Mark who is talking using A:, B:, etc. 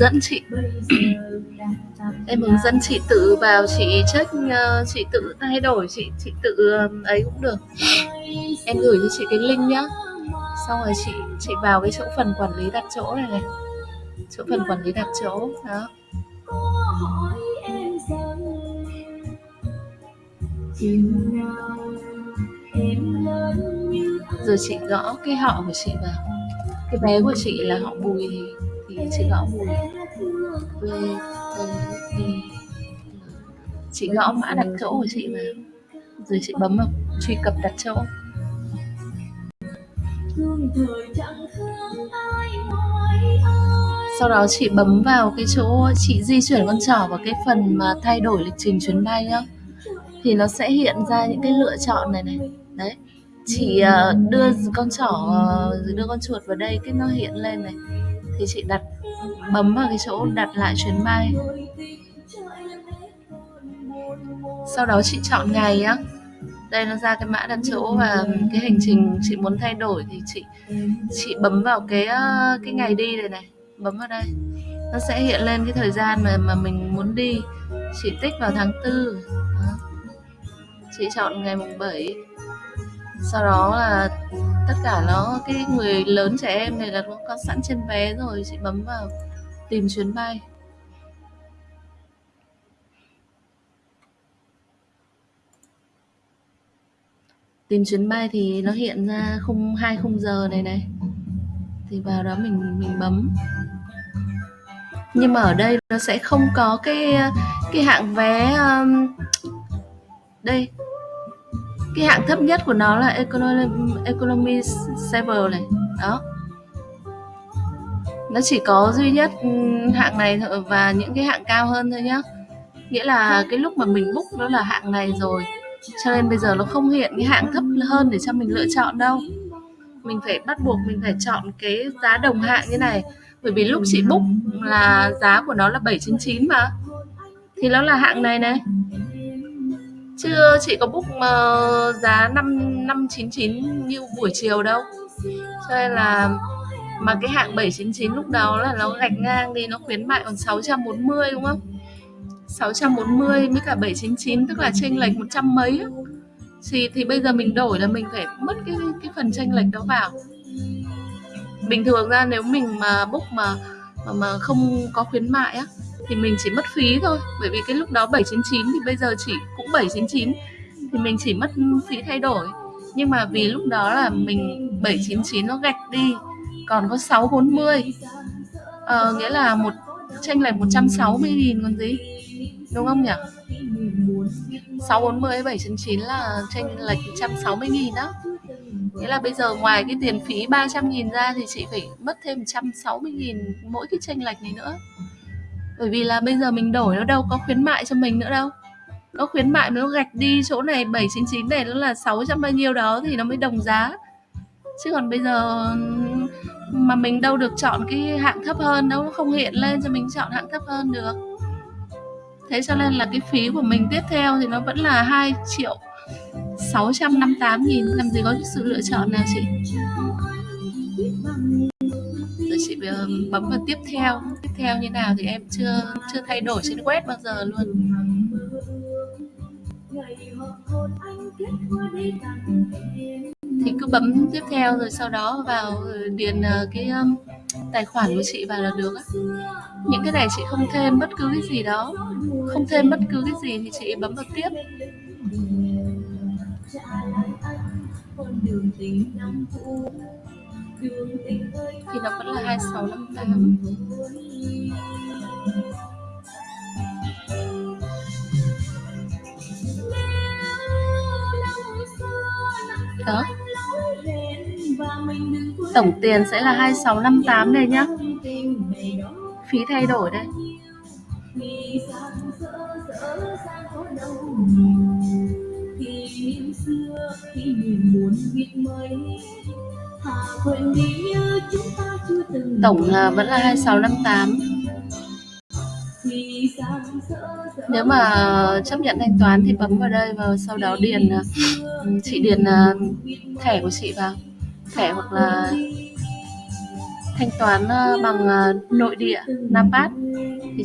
A: dẫn chị. Em hướng dẫn chị tự vào, chị check ờ, chị tự thay đổi, chị chị tự ấy cũng được. Em gửi cho chị cái link nhá. Xong rồi chị chị vào cái chỗ phần quản lý đặt chỗ này này. Chỗ phần quản lý đặt chỗ, đó. Rồi chị gõ cái họ của chị vào. Cái bé của chị là họ bùi. thì chị gõ mùi. Quê chị gõ mã đặt chỗ của chị vào rồi chị bấm vào truy cập đặt chỗ. Sau đó chị bấm vào cái chỗ chị di chuyển con trỏ vào cái phần mà thay đổi lịch trình chuyến bay nhá. Thì nó sẽ hiện ra những cái lựa chọn này này. Đấy, chị à, đưa con trỏ à, đưa con chuột vào đây, cái nó hiện lên này thì chị đặt bấm vào cái chỗ đặt lại chuyến bay. Sau đó chị chọn ngày á. Đây nó ra cái mã đặt chỗ và cái hành trình chị muốn thay đổi thì chị chị bấm vào cái ờ, cái ngày đi này này. Bấm vào đây. Nó sẽ hiện lên cái thời gian mà mà mình muốn đi. Chị tích vào tháng tư. Chị chọn ngày mùng 7 sau đó là cả nó cái người lớn trẻ em này là cũng có sẵn trên vé rồi chị bấm vào tìm chuyến bay. Tìm chuyến bay thì nó hiện ra khung hai khung giờ này này. Thì vào đó mình mình bấm. Nhưng mà ở đây nó sẽ không có cái cái hạng vé um, đây cái hạng thấp nhất của nó là economy, economy server này. Đó. Nó chỉ có duy nhất ừ, hạng này và những cái hạng cao hơn thôi nhá. Nghĩa là cái lúc mà mình book nó là hạng này rồi. Cho nên bây giờ nó không hiện cái hạng thấp hơn để cho mình lựa chọn đâu. Mình phải bắt buộc mình phải chọn cái giá đồng hạng như này. Bởi vì lúc chị book là giá của nó là 799 mà. Thì nó là hạng này này chưa chị có book uh, giá năm năm chín chín như buổi chiều đâu. Cho nên là mà cái hạng 799 lúc đó là nó gạch ngang đi nó khuyến mại còn 640 đúng không? 640 với cả 799 tức là chênh lệch 100 mấy thì thì bây giờ mình đổi là mình phải mất cái cái phần chênh lệch đó vào. Bình thường ra nếu mình mà book mà mà, mà không có khuyến mại á thì mình chỉ mất phí thôi. Bởi vì cái lúc đó 799 thì bây giờ chỉ cũng 799 thì mình chỉ mất phí thay đổi. Nhưng mà vì lúc đó là mình 799 nó gạch đi còn có 640 ờ, nghĩa là một tranh lệch 160 nghìn còn gì đúng không nhỉ? 640 799 là tranh lệch 160 nghìn đó. Nghĩa là bây giờ ngoài cái tiền phí 300 nghìn ra thì chị phải mất thêm 160 nghìn mỗi cái tranh lệch này nữa bởi vì là bây giờ mình đổi nó đâu có khuyến mại cho mình nữa đâu. Nó khuyến mại nó gạch đi chỗ này 799 này nó là 600 bao nhiêu đó thì nó mới đồng giá. Chứ còn bây giờ mà mình đâu được chọn cái hạng thấp hơn đâu nó không hiện lên cho mình chọn hạng thấp hơn được. Thế cho nên là cái phí của mình tiếp theo thì nó vẫn là 2 triệu 658 nghìn. Làm gì có sự lựa chọn nào chị? Rồi chị ờ, bấm vào tiếp theo theo như nào thì em chưa chưa thay đổi trên web bao giờ luôn. Thì cứ bấm tiếp theo rồi sau đó vào ờ, điền ờ, cái tài khoản của chị vào là được á. Những cái này chị không thêm bất cứ cái gì đó. Không thêm bất cứ cái gì thì chị bấm vào tiếp. Thì nó vẫn là 2658 đó. Tổng tiền sẽ là 2658 đây nhá. Phí thay đổi đây. Tổng là vẫn là 2658 nếu mà chấp nhận thanh toán thì bấm vào đây và sau đó điền ờ, chị điền ờ, thẻ của chị vào. Thẻ hoặc là thanh toán, ờ, bằng, nội địa, NAPAD. Thì chị